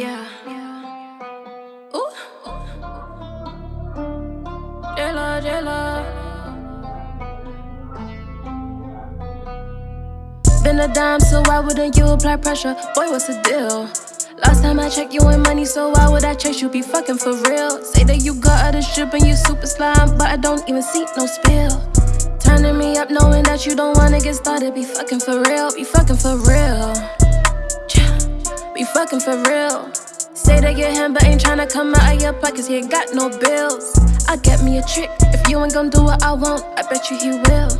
Yeah. Ooh. Jayla, Jayla. Been a dime, so why wouldn't you apply pressure? Boy, what's the deal? Last time I checked, you ain't money, so why would I chase you? Be fucking for real. Say that you got other shit and you super slime, but I don't even see no spill. Turning me up, knowing that you don't wanna get started. Be fucking for real, be fucking for real. Fucking for real. Say they get him, but ain't tryna come out of your pockets. He ain't got no bills. I get me a trick. If you ain't gon' do what I want, I bet you he will.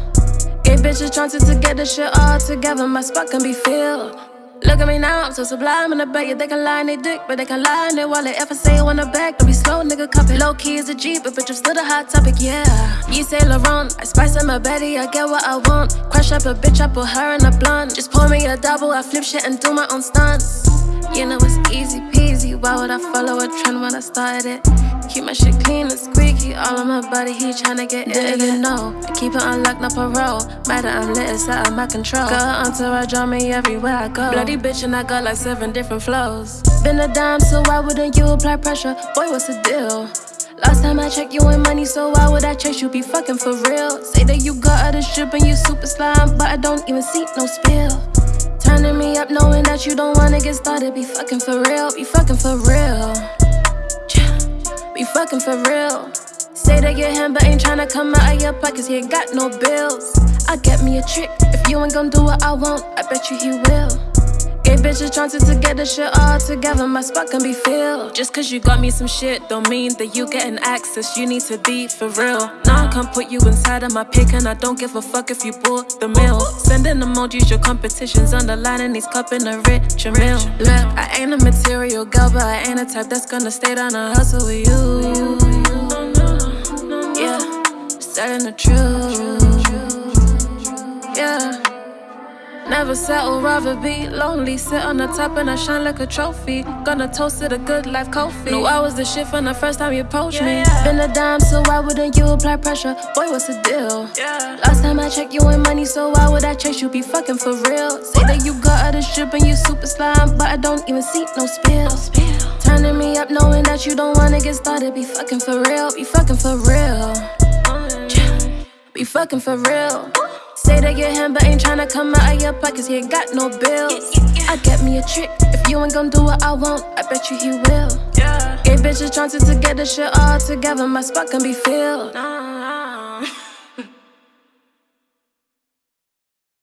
Gay bitches chances to get the shit all together. My spot can be filled. Look at me now, I'm so sublime in the back. Yeah, they can lie in they dick, but they can lie in their wallet. If I say it on the back, don't be slow, nigga. It. Low key is a G, but bitch, I'm still the hot topic, yeah. You say Laurent, I spice up my Betty, I get what I want. Crush up a bitch, I put her in a blunt. Just pour me a double, I flip shit and do my own stunts. You know it's easy peasy. Why would I follow a trend when I started it? Keep my shit clean and squeaky. All on my body, he tryna get it. Didn't even know. I keep it unlocked, no parole. Matter, I'm lit, it's out of my control. Got her entourage draw me everywhere I go. Bloody bitch, and I got like seven different flows. Been a dime, so why wouldn't you apply pressure? Boy, what's the deal? Last time I checked, you ain't money, so why would I chase you? Be fucking for real. Say that you got other shit and you super slime, but I don't even see no spill. Turning me up, knowing that you don't wanna get started. Be fucking for real, be fucking for real. Fucking for real. Say they get him, but ain't tryna come out of your pockets. He ain't got no bills. I get me a trick. If you ain't gon' do what I want, I bet you he will. Gay bitches trying to get the shit all together. My spot can be filled. Just cause you got me some shit, don't mean that you getting access. You need to be for real. Now I can't put you inside of my pick, and I don't give a fuck if you bought the meal. Sending emojis, your competition's underlining these cup in a rich meal. Look, I ain't a material girl, but I ain't a type that's gonna stay down and hustle with you. Yeah, just the truth. Never settle, rather be lonely. Sit on the top and I shine like a trophy. Gonna toast it a good life, coffee. Knew I was the shit from the first time you approached me. Been a dime, so why wouldn't you apply pressure? Boy, what's the deal? Last time I checked, you ain't money, so why would I chase you? Be fucking for real. Say that you got other shit and you super slime, but I don't even see no spill. Turning me up, knowing that you don't wanna get started. Be fucking for real, be fucking for real. Be fucking for real. Say they get him, but ain't tryna come out of your pockets. He ain't got no bills. I get me a trick. If you ain't gon' do what I want, I bet you he will. Gay bitches chances to get the shit all together. My spot can be filled.